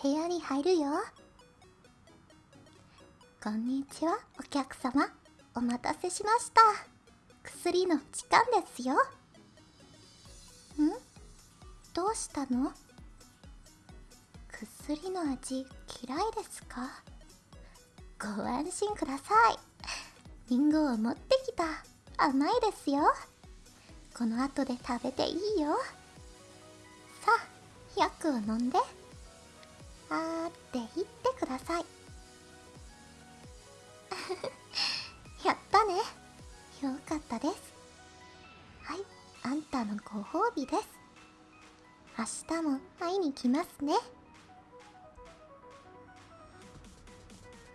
部屋に入るよ。こんにちはお客様。お待たせしました。薬の時間ですよ。ん？どうしたの？薬の味嫌いですか？ご安心ください。リンゴを持ってきた。甘いですよ。この後で食べていいよ。さあ薬を飲んで。あーって言ってください。やったね。よかったです。はいあんたのご褒美です。明日も会いに来ますね。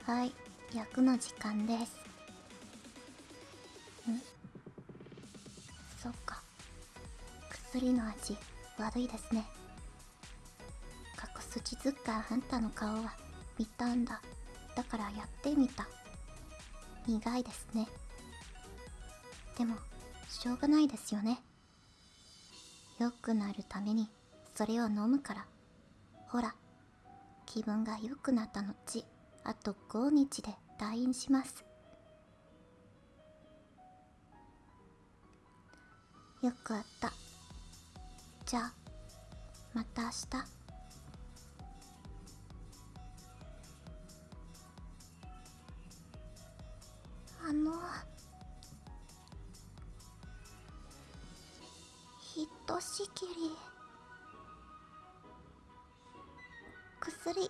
はい役の時間です。ん。そっか。薬の味悪いですね。隠す地図かあんたの顔は見たんだ。だからやってみた。苦いですね。でもしょうがないですよね。良くなるためにそれを飲むから。ほら気分が良くなった後あと5日で退院します。よくあった。じゃあまた明日。の。ひとしきり。薬。うん。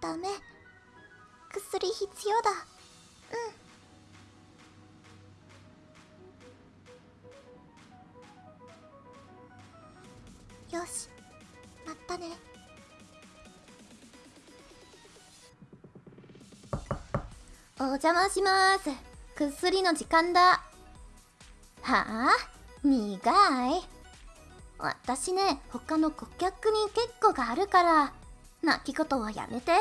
ダメ。薬必要だ。うん。邪魔します。薬の時間だ。はあ？苦い。私ね他の顧客に結構があるから。泣き言はやめて。は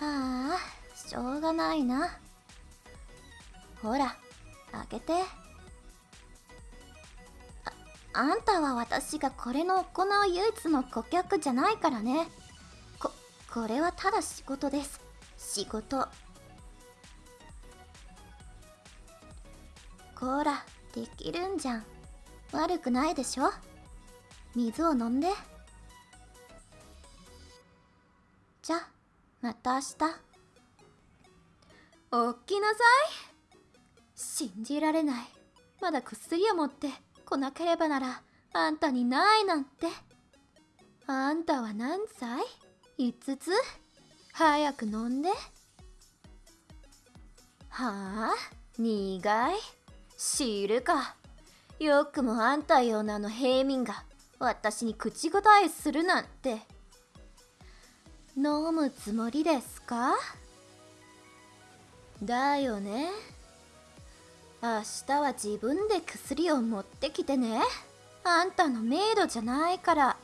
あしょうがないな。ほらあげて。ああんたは私がこれの行う唯一の顧客じゃないからね。これはただ仕事です。仕事。こらできるんじゃん。悪くないでしょ？水を飲んで。じゃまた明日。おっきなさい。信じられない。まだ薬を持って来なければならあんたにないなんて。あんたは何歳？?5 つ？早く飲んで。はあ？苦い？知るか。よくもあんたようなあの平民が私に口答えするなんて。飲むつもりですか？だよね。明日は自分で薬を持ってきてね。あんたのメイドじゃないから。は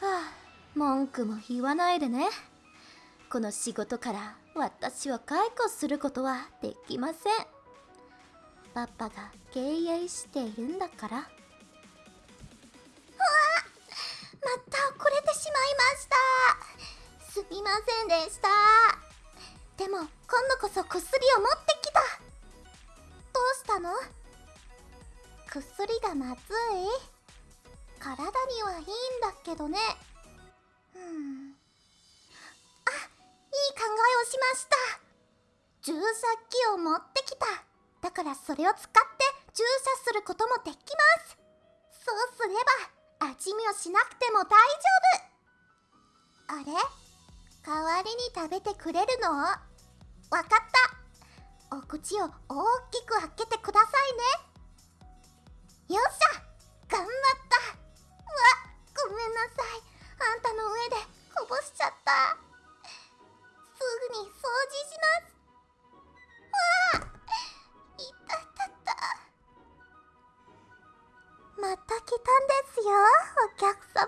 あ。文句も言わないでね。この仕事から私は解雇することはできません。パパが経営しているんだから。うわまた遅れてしまいました。すみませんでした。でも今度こそ薬を持ってきた。どうしたの？薬がまずい。体にはいいんだけどね。しました。注射器を持ってきた。だからそれを使って注射することもできます。そうすれば味見をしなくても大丈夫。あれ？代わりに食べてくれるの？わかった。お口を大きく開けてくださいね。よっしゃ。頑張った。うわごめんなさい。あんたの上でこぼしちゃった。しますわあいたたた。また来たんですよお客様。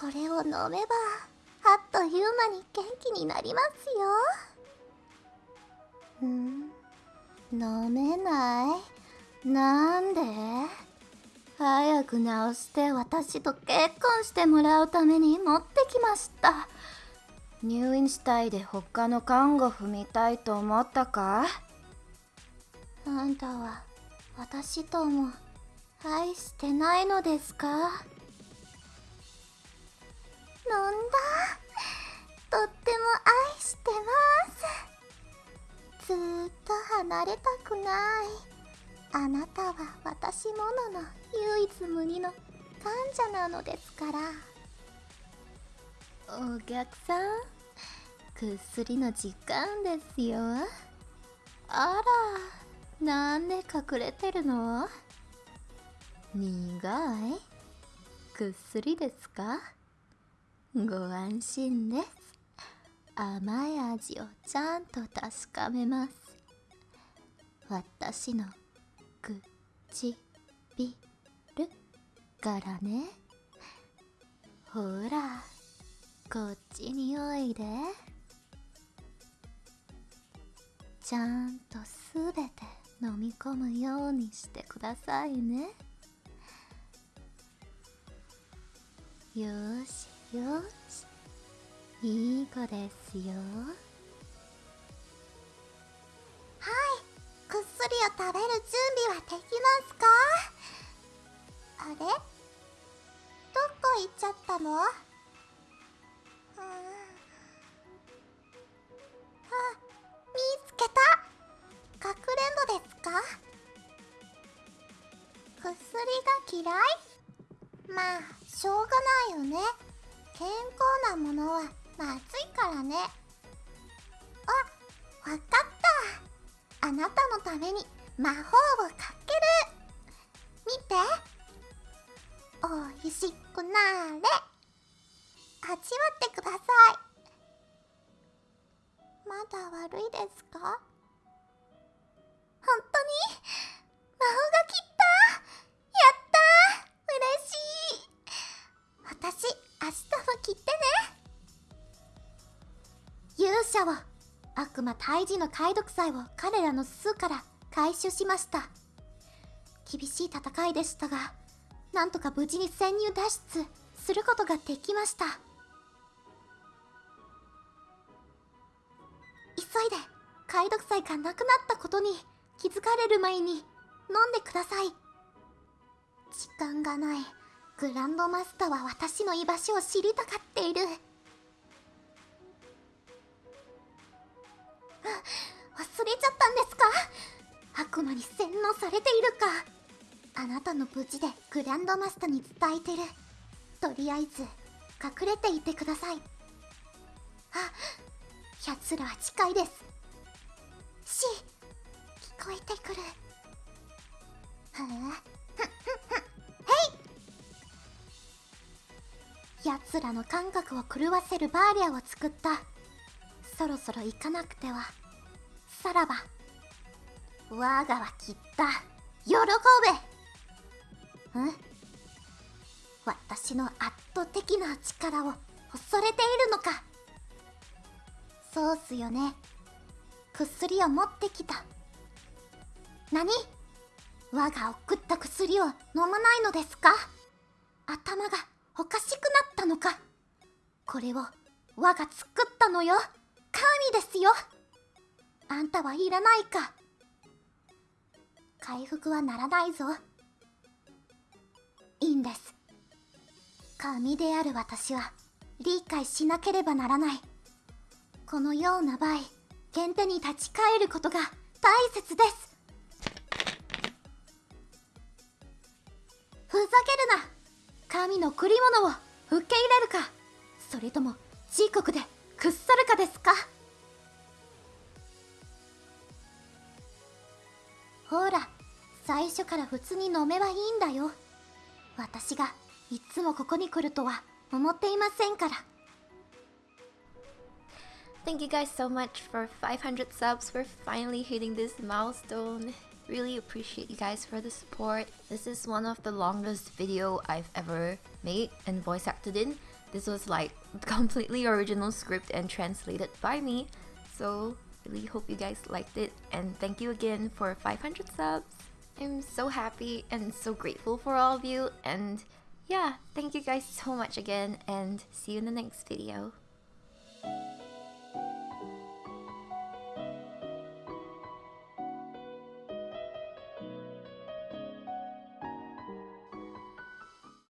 これを飲めばあっという間に元気になりますよ。うん飲めない？なんで？早く治して私と結婚してもらうために持ってきました。入院したいで他の看護婦みたいと思ったか？あんたは私とも愛してないのですか？飲んだ？とっても愛してます。ずーっと離れたくない。あなたは私ものの唯一無二の患者なのですから。お客さん薬の時間ですよ。あらなんで隠れてるの？苦い？薬ですか？ご安心です。甘い味をちゃんと確かめます。私の唇からね。ほらこっちにおいで。ちゃんとすべて飲み込むようにしてくださいね。よしよし。いい子ですよ。はい。薬を食べる準備はできますか？あれ？どこ行っちゃったの？うんあけた？かくれんぼですか？薬が嫌い？まあしょうがないよね。健康なものはまずいからね。あわかった。あなたのために魔法をかける。見て。おいしくなれ。味わってください。まだ悪いですか？本当に？魔法が切った？やった！嬉しい！私明日も切ってね！勇者を悪魔退治の解読祭を彼らの巣から回収しました。厳しい戦いでしたがなんとか無事に潜入脱出することができました。急いで。解読祭がなくなったことに気づかれる前に飲んでください。時間がないグランドマスターは私の居場所を知りたがっている。忘れちゃったんですか？悪魔に洗脳されているか。あなたの無事でグランドマスターに伝えてる。とりあえず隠れていてください。あ奴らは近いです。し聞こえてくる。はあ へい。奴らの感覚を狂わせるバーリアを作った。そろそろ行かなくては。さらば我がは切った。喜べ。ん？私の圧倒的な力を恐れているのか？そうっすよね。薬を持ってきた。何？我が送った薬を飲まないのですか？頭がおかしくなったのか？これを我が作ったのよ。神ですよ。あんたはいらないか？回復はならないぞ。いいんです。神である私は理解しなければならない。このような場合原手に立ち返ることが大切です。ふざけるな。神の贈り物を受け入れるか。それとも自国で屈さるかですか。ほら最初から普通に飲めばいいんだよ。私がいつもここに来るとは思っていませんから。Thank you guys so much for 500 subs. We're finally hitting this milestone. Really appreciate you guys for the support. This is one of the longest video I've ever made and voice acted in. This was like completely original script and translated by me. So really hope you guys liked it and thank you again for 500 subs. I'm so happy and so grateful for all of you and yeah, thank you guys so much again and see you in the next video.